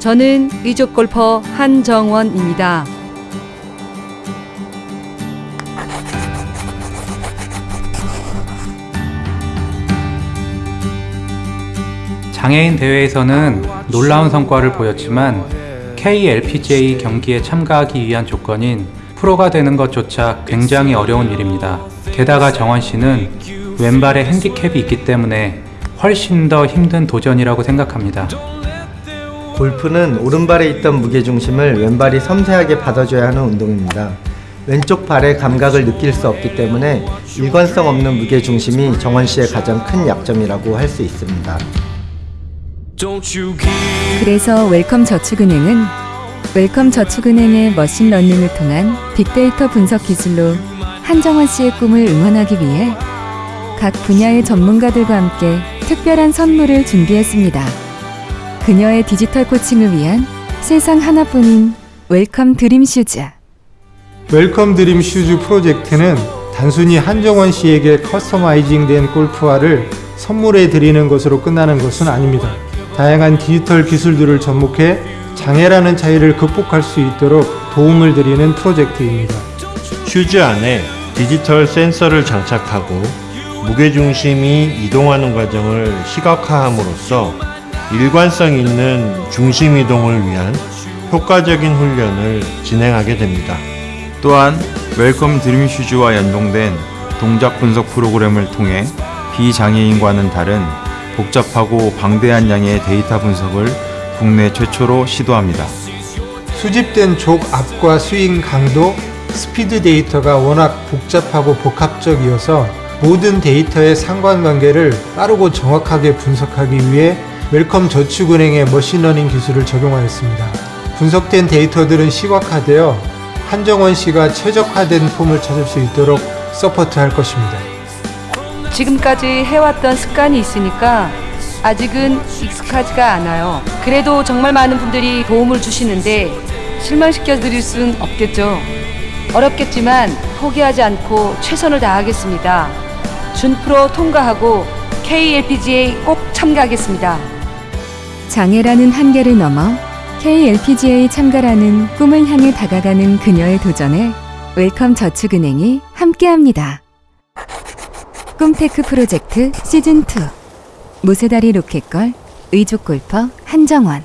저는 의족 골퍼 한정원입니다. 장애인 대회에서는 놀라운 성과를 보였지만 KLPGA 경기에 참가하기 위한 조건인 프로가 되는 것조차 굉장히 어려운 일입니다. 게다가 정원 씨는 왼발에 핸디캡이 있기 때문에 훨씬 더 힘든 도전이라고 생각합니다. 골프는 오른발에 있던 무게중심을 왼발이 섬세하게 받아줘야 하는 운동입니다. 왼쪽 발의 감각을 느낄 수 없기 때문에 일관성 없는 무게중심이 정원 씨의 가장 큰 약점이라고 할 수 있습니다. 그래서 웰컴 저축은행은 웰컴 저축은행의 머신러닝을 통한 빅데이터 분석 기술로 한정원 씨의 꿈을 응원하기 위해 각 분야의 전문가들과 함께 특별한 선물을 준비했습니다. 그녀의 디지털 코칭을 위한 세상 하나뿐인 웰컴 드림 슈즈. 웰컴 드림 슈즈 프로젝트는 단순히 한정원 씨에게 커스터마이징된 골프화를 선물해 드리는 것으로 끝나는 것은 아닙니다. 다양한 디지털 기술들을 접목해 장애라는 차이를 극복할 수 있도록 도움을 드리는 프로젝트입니다. 슈즈 안에 디지털 센서를 장착하고 무게중심이 이동하는 과정을 시각화함으로써 일관성 있는 중심 이동을 위한 효과적인 훈련을 진행하게 됩니다. 또한 웰컴 드림 슈즈와 연동된 동작 분석 프로그램을 통해 비장애인과는 다른 복잡하고 방대한 양의 데이터 분석을 국내 최초로 시도합니다. 수집된 족압과 스윙 강도, 스피드 데이터가 워낙 복잡하고 복합적이어서 모든 데이터의 상관관계를 빠르고 정확하게 분석하기 위해 웰컴 저축은행의 머신러닝 기술을 적용하였습니다. 분석된 데이터들은 시각화되어 한정원 씨가 최적화된 폼을 찾을 수 있도록 서포트할 것입니다. 지금까지 해왔던 습관이 있으니까 아직은 익숙하지가 않아요. 그래도 정말 많은 분들이 도움을 주시는데 실망시켜 드릴 순 없겠죠. 어렵겠지만 포기하지 않고 최선을 다하겠습니다. 준프로 통과하고 KLPGA 꼭 참가하겠습니다. 장애라는 한계를 넘어 KLPGA 참가라는 꿈을 향해 다가가는 그녀의 도전에 웰컴 저축은행이 함께합니다. 꿈테크 프로젝트 시즌2 무쇠다리 로켓걸 의족 골퍼 한정원